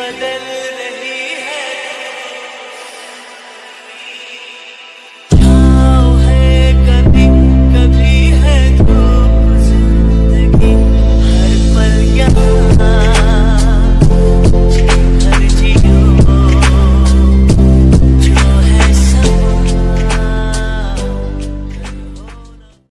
صليب بدل